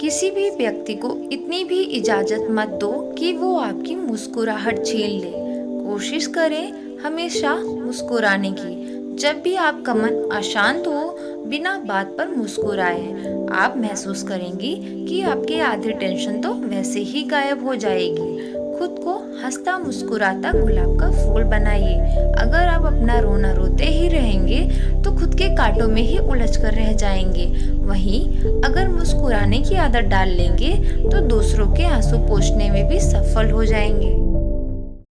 किसी भी व्यक्ति को इतनी भी इजाज़त मत दो कि वो आपकी मुस्कुराहट छीन ले। कोशिश करें हमेशा मुस्कुराने की। जब भी आपका मन अशांत हो, बिना बात पर मुस्कुराए, आप महसूस करेंगी कि आपकी आधी टेंशन तो वैसे ही गायब हो जाएगी। खुद को हंसता मुस्कुराता गुलाब का फूल बनाइए। अगर आप अपना रोना रोते ही कांटों में ही उलझ कर रह जाएँगे। वहीं, अगर मुस्कुराने की आदत डाल लेंगे तो दूसरों के आँसू पोछने में भी सफल हो जाएँगे।